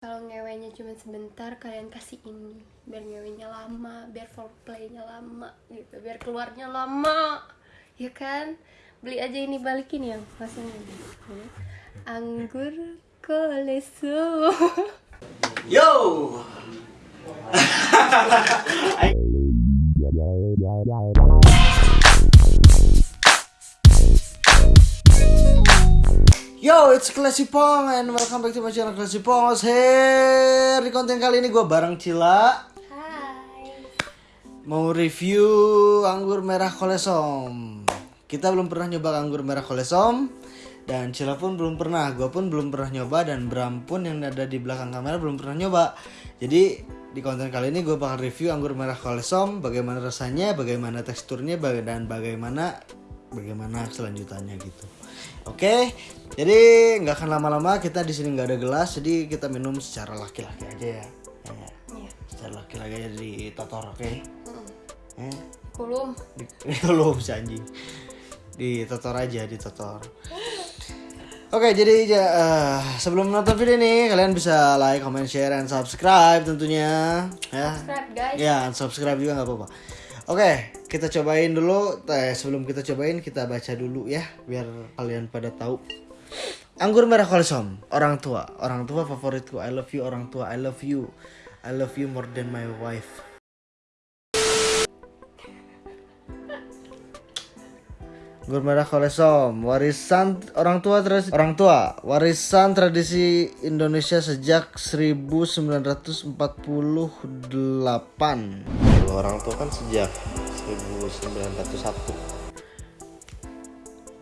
kalau ngewenya cuma sebentar kalian kasih ini. Biar ngewenya lama biar foreplaynya lama gitu. Biar keluarnya lama. Ya kan? Beli aja ini balikin yang masih ini. Anggur kolesu. Yo. Yo, it's Classy Pong and welcome back to my channel Classy Pong. Here di konten kali ini gue bareng Cila hai mau review anggur merah kolesom. Kita belum pernah nyoba anggur merah kolesom dan Cila pun belum pernah, gue pun belum pernah nyoba dan Bram pun yang ada di belakang kamera belum pernah nyoba. Jadi di konten kali ini gue bakal review anggur merah kolesom, bagaimana rasanya, bagaimana teksturnya, dan bagaimana bagaimana selanjutannya gitu. Oke, jadi nggak akan lama-lama kita di sini nggak ada gelas, jadi kita minum secara laki-laki aja ya. Ya, Iya. secara laki-laki aja di totor, oke? Eh, kulum. Di, lu si anjing. Di totor aja di totor oke jadi ya, eh, sebelum nonton video ini kalian bisa like comment share and subscribe tentunya ya. Subscribe guys. Ya subscribe juga nggak apa-apa. Oke kita cobain dulu eh, sebelum kita cobain kita baca dulu ya biar kalian pada tahu. Anggur merah kolesom orang tua. Orang tua favoritku I love you orang tua I love you. I love you more than my wife. Anggur merah kolesom, warisan orang tua tradisi orang tua, warisan tradisi Indonesia sejak 1948. Kalau orang tua kan sejak 1901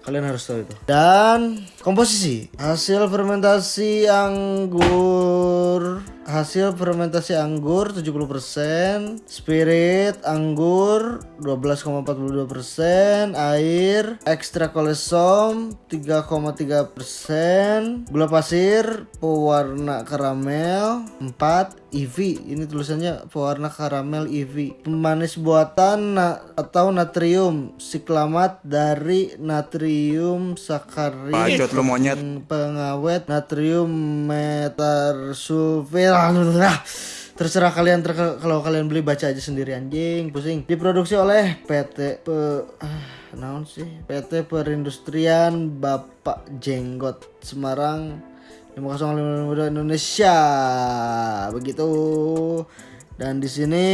Kalian harus tahu itu. Dan komposisi. Hasil fermentasi anggur. Hasil fermentasi anggur 70%, spirit anggur 12,42%, air ekstra kolesom 3,3%, gula pasir pewarna karamel 4, EV. Ini tulisannya pewarna karamel EV. Pemanis buatan na- atau natrium siklamat dari natrium sakarit. Bacot lu monyet. Pengawet natrium metasulfir. Ah, Terserah kalian ter kalau kalian beli baca aja sendiri anjing pusing. Diproduksi oleh PT pe ah, naon sih? PT Perindustrian Bapak Jenggot Semarang 50552 Indonesia. Begitu. Dan di sini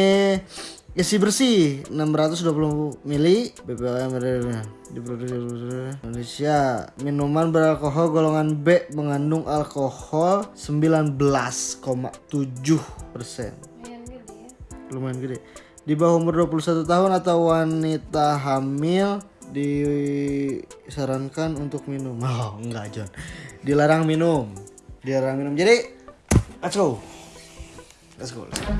isi bersih 620 mili BPOM Indonesia. Minuman beralkohol golongan B mengandung alkohol 19,7 persen. Lumayan gede ya. Lumayan gede. Di bawah umur 21 tahun atau wanita hamil disarankan untuk minum. Oh enggak John. Dilarang minum dilarang minum. Jadi let's go. Let's go, let's go.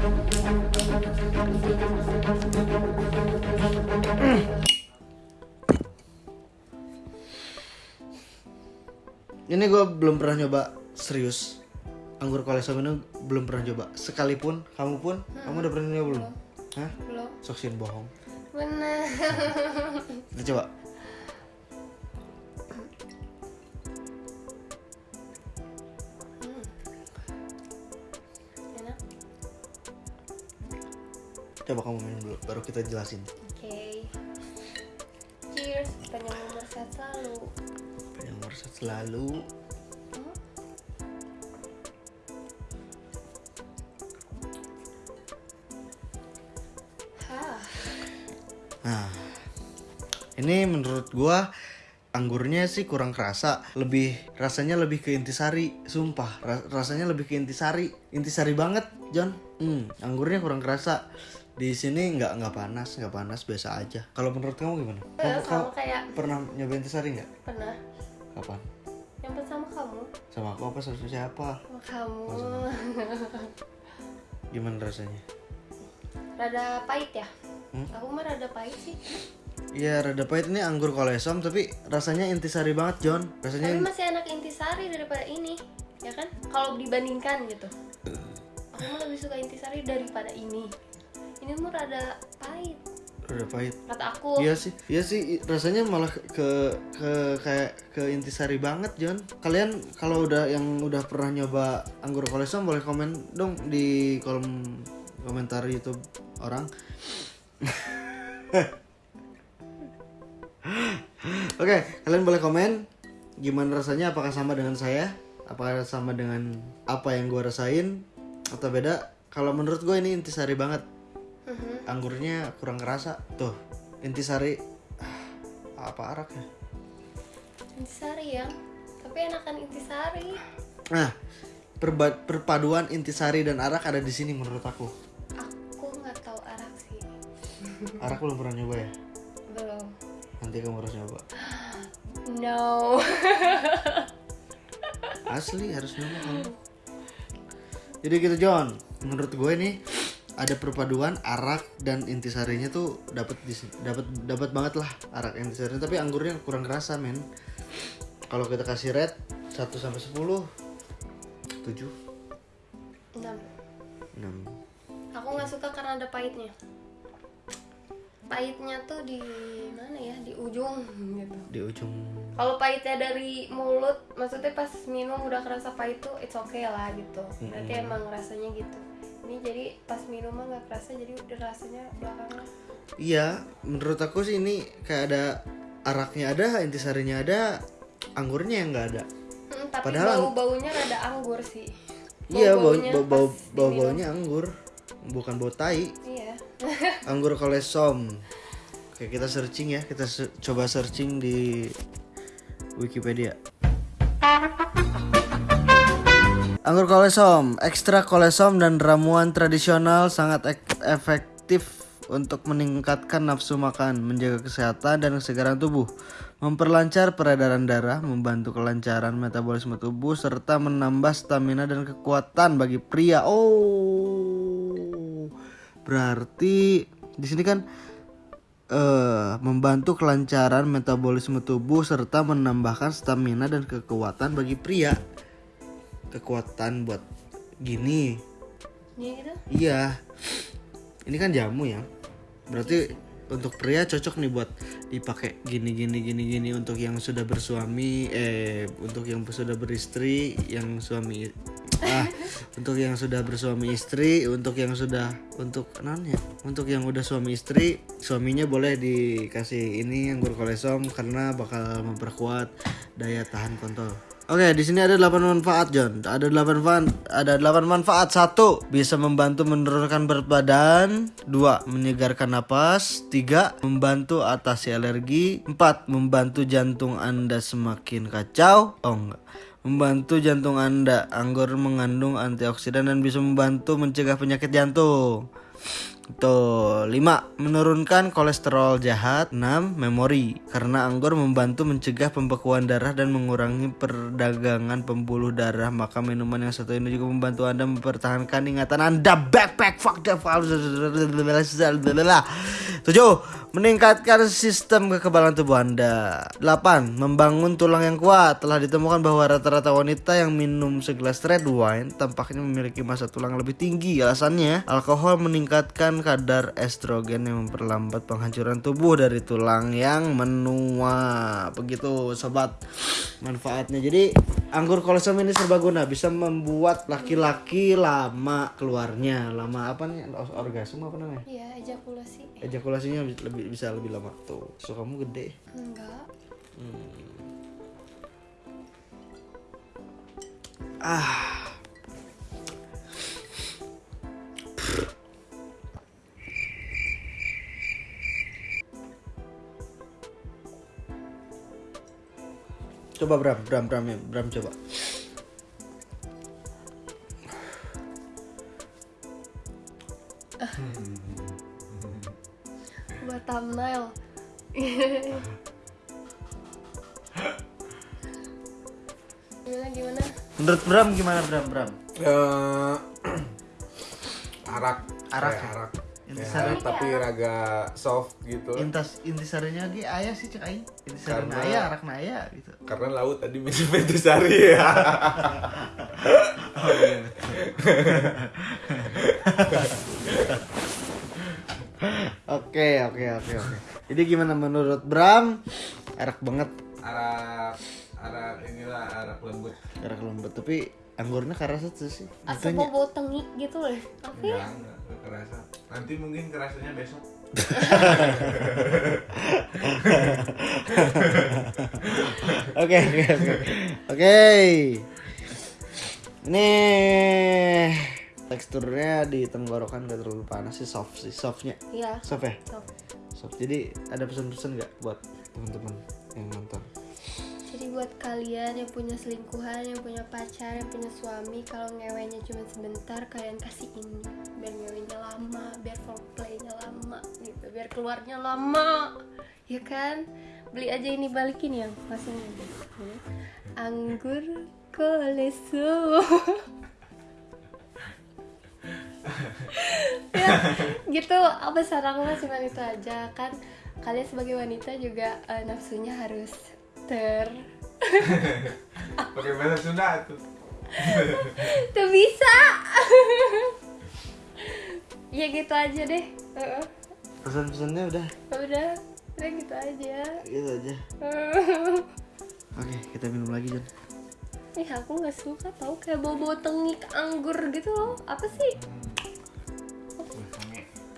ini gue belum pernah nyoba serius. Anggur kolesom ini belum pernah coba sekalipun kamu pun kamu udah pernah nyoba belum? Hah? belum. Soksin bohong. Bener. Kita coba coba kamu minum dulu baru kita jelasin. Oke. Cheers panjang umur sehat selalu. Yang nomor satu selalu. Hah. nah ini menurut gua anggurnya sih kurang kerasa. Lebih rasanya lebih ke intisari sumpah. Ra- rasanya lebih ke intisari. Intisari banget John. Hmm, anggurnya kurang kerasa di sini nggak nggak panas nggak panas biasa aja. Kalau menurut kamu gimana? Eh, kamu, sama kamu kayak pernah nyoba intisari nggak? Pernah. Kapan? Yang sama kamu? Sama aku apa sama siapa? Sama kamu. Gimana rasanya? Rada pahit ya? Hmm? aku mah rada pahit sih. Iya rada pahit. Ini anggur kolesom tapi rasanya intisari banget John tapi rasanya masih enak intisari daripada ini ya kan? Kalau dibandingkan gitu. Aku mah lebih suka intisari daripada ini ini mah rada pahit Udah pahit. kata aku Iya sih, iya sih rasanya malah ke ke kayak ke intisari banget John. Kalian kalau udah yang udah pernah nyoba anggur kolesom boleh komen dong di kolom komentar YouTube orang. Oke, kalian boleh komen gimana rasanya apakah sama dengan saya? Apakah sama dengan apa yang gua rasain atau beda? Kalau menurut gue ini intisari banget. Anggurnya kurang kerasa tuh intisari. Ah, apa arak ya? Intisari ya tapi enakan intisari. Nah perba- perpaduan intisari dan arak ada di sini menurut aku. Aku nggak tahu arak sih. Arak belum pernah nyoba ya? Belum. Nanti kamu harus nyoba. No. Asli harus nyoba kamu jadi gitu John. Menurut gue nih ada perpaduan arak dan intisarinya tuh dapat dapat dapat banget lah arak intisarinya. Tapi anggurnya kurang kerasa men. Kalau kita kasih red 1 sampai 10 7 enam. 6 aku nggak suka karena ada pahitnya. Pahitnya tuh di mana ya? Di ujung gitu. Di ujung. Kalau pahitnya dari mulut maksudnya pas minum udah kerasa pahit tuh it's okay lah gitu. Berarti emang rasanya gitu ini jadi pas minum mah nggak kerasa jadi udah rasanya belakangan Iya, menurut aku sih ini kayak ada araknya ada, intisarinya ada, anggurnya yang nggak ada. Hmm, tapi Padahal- bau baunya rada anggur sih Iya, bau Bau-baunya bau bau, bau diminum. baunya anggur, bukan bau tai. iya Anggur kolesom. Oke, kita searching ya, kita se- coba searching di Wikipedia. Anggur kolesom, ekstra kolesom dan ramuan tradisional sangat ek- efektif untuk meningkatkan nafsu makan, menjaga kesehatan dan kesegaran tubuh, memperlancar peredaran darah, membantu kelancaran metabolisme tubuh serta menambah stamina dan kekuatan bagi pria. Oh. Berarti di sini kan eh membantu kelancaran metabolisme tubuh serta menambahkan stamina dan kekuatan bagi pria. Kekuatan buat gini. Iya gitu Iya. Ini kan jamu ya. Berarti untuk pria cocok nih buat dipakai gini gini gini gini untuk yang sudah bersuami eh untuk yang sudah beristri, yang suami ah untuk yang sudah bersuami istri, untuk yang sudah untuk non ya, untuk yang udah suami istri, suaminya boleh dikasih ini anggur kolesom karena bakal memperkuat daya tahan kontol. Oke, di sini ada 8 manfaat, John. Ada 8 manfaat, ada 8 manfaat. Satu, bisa membantu menurunkan berat badan. Dua, menyegarkan napas. Tiga, membantu atasi alergi. Empat, membantu jantung Anda semakin kacau. Oh enggak. Membantu jantung Anda. Anggur mengandung antioksidan dan bisa membantu mencegah penyakit jantung. Tuh, 5. Menurunkan kolesterol jahat 6. Memori Karena anggur membantu mencegah pembekuan darah dan mengurangi perdagangan pembuluh darah Maka minuman yang satu ini juga membantu anda mempertahankan ingatan anda Backpack fuck the 7. Meningkatkan sistem kekebalan tubuh anda 8. Membangun tulang yang kuat Telah ditemukan bahwa rata-rata wanita yang minum segelas red wine Tampaknya memiliki masa tulang lebih tinggi Alasannya, alkohol meningkatkan kadar estrogen yang memperlambat penghancuran tubuh dari tulang yang menua. Begitu sobat manfaatnya. Jadi anggur kolesom ini serbaguna bisa membuat laki-laki lama keluarnya. Lama apa nih? Orgasme apa namanya? iya ejakulasi Ejakulasinya lebih bisa lebih lama tuh. So kamu gede. enggak Ah. Coba Bram, Bram, Bram ya, Bram coba. buat thumbnail gimana gimana Menurut Bram gimana Bram, Bram? Eh, arak Arak Kayak ya? arak Intisari. Ya, tapi raga soft gitu Intas intisarinya lagi ayah sih cek aing. Intisari Karena- ayah, arak ayah gitu. karena laut tadi minum intisari ya Oke, oke, oke, oke. Jadi gimana menurut Bram? Erak banget, Arak arak inilah arak lembut. erak lembut. Tapi anggurnya kerasa tuh sih. Asal Makanya- bau tengik gitu loh. Ya? Enggak, enggak, enggak kerasa. Nanti mungkin kerasanya besok. Oke, oke, oke. Oke. Ini teksturnya di tenggorokan gak terlalu panas sih, soft sih, softnya. Iya. Soft ya? Soft. Soft. Jadi ada pesan-pesan nggak buat teman-teman yang nonton? Buat kalian yang punya selingkuhan, yang punya pacar, yang punya suami, kalau ngewenya cuma sebentar, kalian kasih ini biar ngewenya lama, biar foreplaynya lama, gitu, biar keluarnya lama, ya kan? Beli aja ini balikin yang langsung ini. Anggur koleso. ya, gitu. Apa saran aku cuma itu aja kan? Kalian sebagai wanita juga eh, nafsunya harus ter Pakai bahasa Sunda tuh. Tuh bisa. ya gitu aja deh. Heeh. Pesan-pesannya udah Udah, udah gitu aja. gitu aja. Oke, kita minum lagi Jon. Ih aku nggak suka tau kayak bau-bau tengik anggur gitu loh. Apa sih?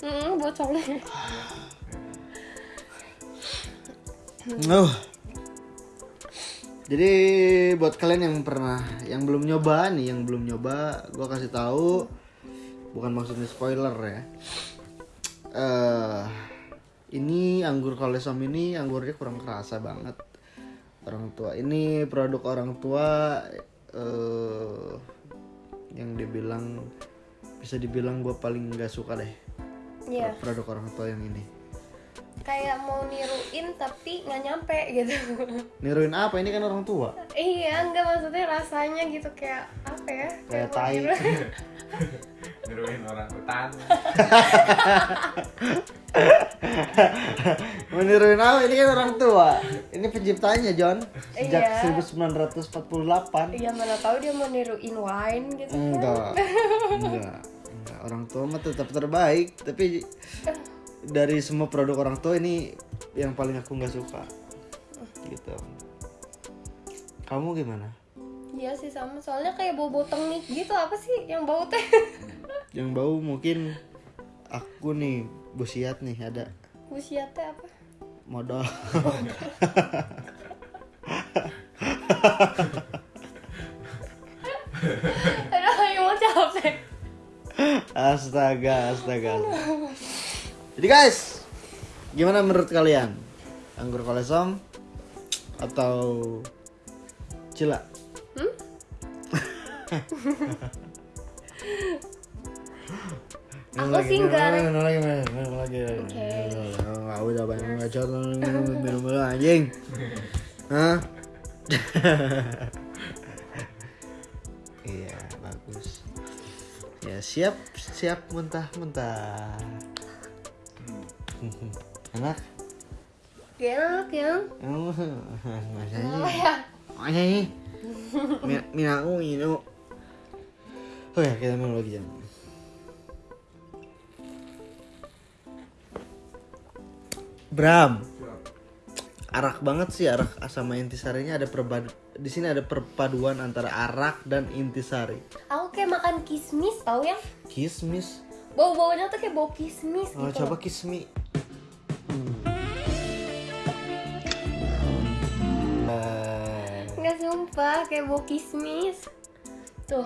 Hmm, bau conge. Oh. Jadi buat kalian yang pernah, yang belum nyoba nih, yang belum nyoba, gua kasih tahu, bukan maksudnya spoiler ya. Eh, ini anggur kolesom ini anggurnya kurang kerasa banget. Orang tua ini produk orang tua eh yang dibilang bisa dibilang gue paling nggak suka deh Iya, produk orang tua yang ini. Kayak mau niruin tapi nggak nyampe gitu. Niruin apa? Ini kan orang tua. iya, nggak maksudnya rasanya gitu kayak apa ya? Kayak mau tai. niru- Niruin orang hutan. Meniruin apa? Ini kan orang tua. Ini penciptanya John. Sejak Iya. 1948. Iya mana tahu dia mau niruin wine gitu. kan. Enggak. Enggak. Enggak. Orang tua mah tetap terbaik, tapi dari semua produk orang tua ini yang paling aku nggak suka. Gitu. Kamu gimana? Iya sih sama soalnya kayak bau bau tengik gitu apa sih yang bau teh Yang bau mungkin aku nih busiat nih ada usia teh apa modal. aduh yang mau capek Astaga, astaga. Jadi guys, gimana menurut kalian? Anggur kolesom atau cila? Hmm? Aku lagi, sih minum lagi, minum lagi, minum minum lagi. Oke. Nggak udah banyak ngacot, minum minum dulu anjing. Hah? Iya, bagus. Ya siap, siap muntah. Enak? Enak ya Oh, masanya, apa ya masanya. Mi- Minaku ini. Oh ya, kita minum lagi jam. Bram, arak banget sih arak sama intisarinya ada perbad di sini ada perpaduan antara arak dan intisari. aku kayak makan kismis tau yang Kismis. bau baunya tuh kayak bau kismis Oh, gitu coba kismi. Sumpah kayak bau kismis tuh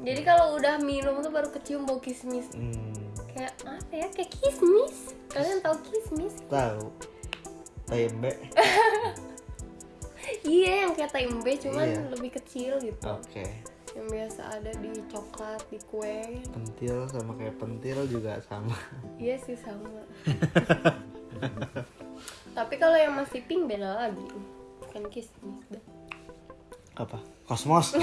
jadi kalau udah minum tuh baru kecium bau kismis hmm, kayak apa ya kayak kismis kalian tahu kismis tahu. Tempe. iya yang kayak tempe cuman Iya. lebih kecil gitu Oke. yang biasa ada di coklat di kue Pentil sama kayak pentil juga sama. iya sih sama tapi kalau yang masih pink beda lagi bukan kismis. Apa? Kosmos.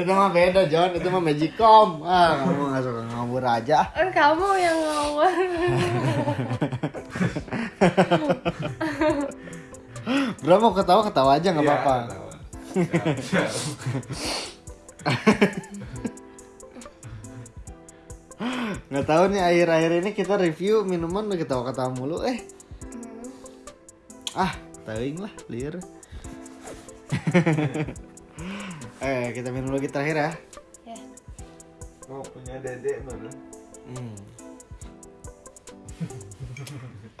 itu mah beda John, itu mah Magicom. Ah, kamu nggak suka ngabur aja. Eh, kamu yang ngawur Bro mau ketawa ketawa aja nggak Iya, apa-apa. nggak tahu nih akhir-akhir ini kita review minuman udah ketawa-ketawa mulu. Eh. Ah tawing lah liar. Eh kita minum lagi terakhir ya. Ya. Mau punya dedek mana? Hmm.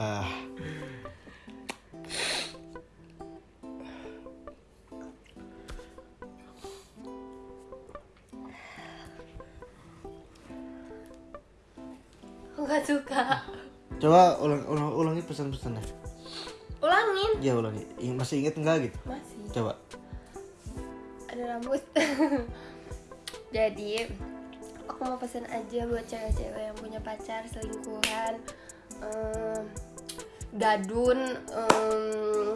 ah coba ulang, ulang ulangi pesan-pesannya. Ulangin? Ya ulangi. Ing- masih inget nggak gitu? Masih. Coba. Ada rambut. Jadi aku mau pesen aja buat cewek-cewek yang punya pacar selingkuhan em, gadun em,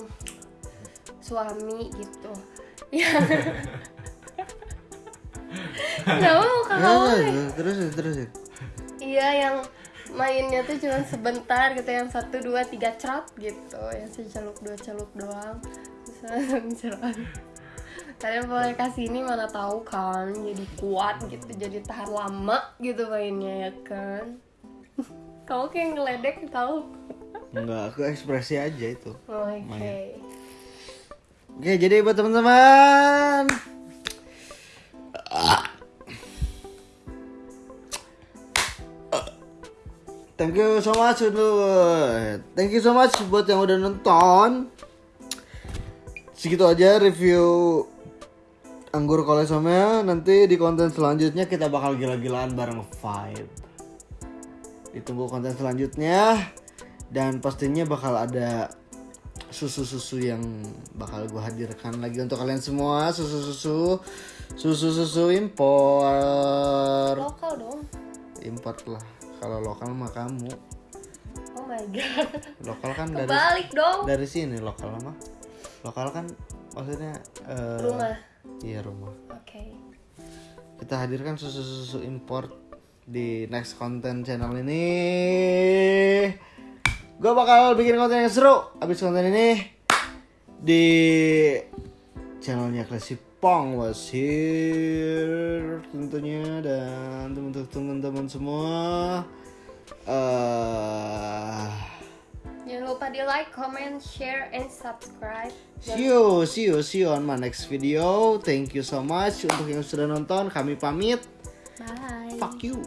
suami gitu. Ya. Kenapa Ya, kamu ya, nih? ya, terusin terusin Iya yang mainnya tuh cuma sebentar gitu yang satu dua tiga cerot gitu yang seceluk dua celuk doang cerot kalian boleh kasih ini mana tahu kan jadi kuat gitu jadi tahan lama gitu mainnya ya kan kamu kayak ngeledek tahu Enggak, aku ekspresi aja itu. oke Main. Oke, jadi buat teman-teman. Thank you so much untuk Thank you so much buat yang udah nonton. Segitu aja review anggur kolesomnya. Nanti di konten selanjutnya kita bakal gila-gilaan bareng Vibe. Ditunggu konten selanjutnya. Dan pastinya bakal ada susu-susu yang bakal gue hadirkan lagi untuk kalian semua. Susu-susu. Susu-susu impor. Lokal dong. Import lah kalau lokal mah kamu. Oh my god. Lokal kan dari balik dong. dari sini lokal mah. Lokal kan maksudnya eh, rumah. iya rumah. Oke. Kita hadirkan susu-susu import di next content channel ini. Gue bakal bikin konten yang seru abis konten ini di channelnya Classy Pong was here tentunya dan teman-teman semua eh jangan lupa di like comment share and subscribe See you, see you, see you on my next video. Thank you so much untuk yang sudah nonton. Kami pamit. bye Fuck you.